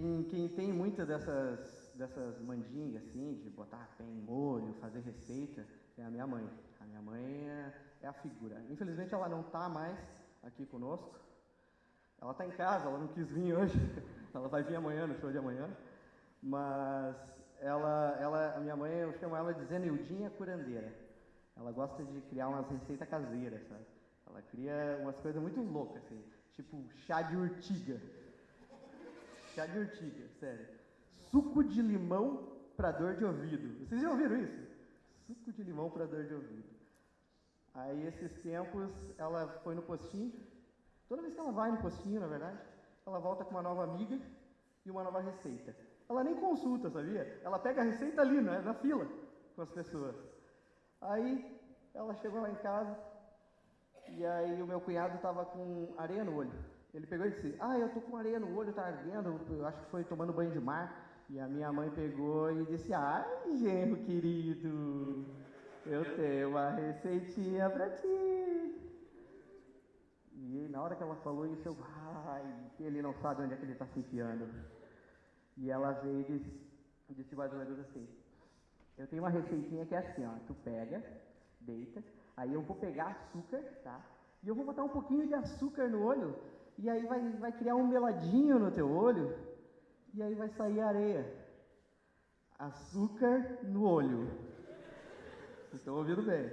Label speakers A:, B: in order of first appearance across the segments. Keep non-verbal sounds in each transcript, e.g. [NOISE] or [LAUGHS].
A: quem, quem tem muitas dessas, dessas mandingas, assim, de botar pé em molho, fazer receita, é a minha mãe. A minha mãe é, é a figura. Infelizmente ela não está mais aqui conosco. Ela está em casa, ela não quis vir hoje. [LAUGHS] ela vai vir amanhã, no show de amanhã. Mas ela, ela, a minha mãe, eu chamo ela de Zeneudinha Curandeira. Ela gosta de criar umas receitas caseiras, sabe? Ela cria umas coisas muito loucas, assim, tipo chá de urtiga. Chá de urtiga, sério. Suco de limão para dor de ouvido. Vocês já ouviram isso? Suco de limão para dor de ouvido. Aí, esses tempos, ela foi no postinho. Toda vez que ela vai no postinho, na verdade, ela volta com uma nova amiga e uma nova receita. Ela nem consulta, sabia? Ela pega a receita ali, né, na fila, com as pessoas. Aí, ela chegou lá em casa, e aí o meu cunhado estava com areia no olho. Ele pegou e disse: Ah, eu tô com areia no olho, tá ardendo. Eu acho que foi tomando banho de mar. E a minha mãe pegou e disse: Ai, genro querido, eu tenho uma receitinha para ti. E na hora que ela falou isso, eu, ai, ele não sabe onde é que ele está se enfiando. E ela veio e disse, disse mais ou menos assim: Eu tenho uma receitinha que é assim, ó, tu pega, deita, aí eu vou pegar açúcar, tá? E eu vou botar um pouquinho de açúcar no olho e aí vai, vai criar um meladinho no teu olho, e aí vai sair areia. Açúcar no olho. Vocês estão ouvindo bem?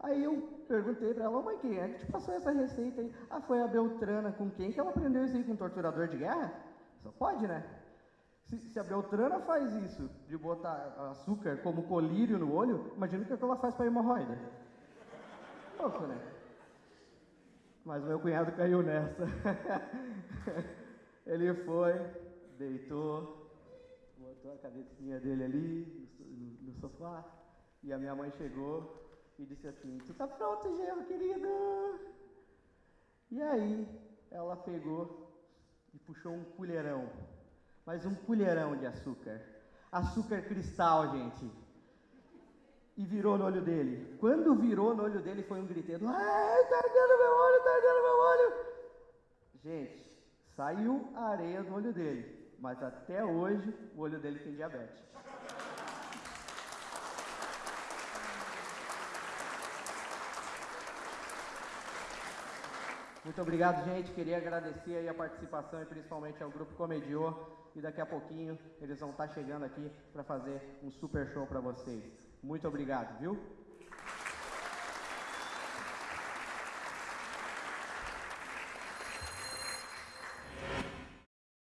A: Aí eu perguntei para ela, mãe, quem é que te passou essa receita aí? Ah, foi a Beltrana. Com quem que ela aprendeu isso aí? Com um torturador de guerra? Só pode, né? Se, se, a Beltrana faz isso, de botar açúcar como colírio no olho, imagina o que ela faz para hemorroida. Pouco, né? Mas meu cunhado caiu nessa. [LAUGHS] Ele foi, deitou, botou a cabecinha dele ali no, sofá, e a minha mãe chegou e disse assim: Tu tá pronto, Gelo, querido? E aí ela pegou e puxou um colherão, mas um colherão de açúcar. Açúcar cristal, gente e virou no olho dele. Quando virou no olho dele, foi um griteiro: Ai, tá ardendo meu olho, tá ardendo meu olho. Gente, saiu a areia do olho dele, mas até hoje o olho dele tem diabetes. Muito obrigado, gente. Queria agradecer aí a participação e principalmente ao Grupo Comediô. E daqui a pouquinho eles vão estar chegando aqui para fazer um super show para vocês. Muito obrigado, viu?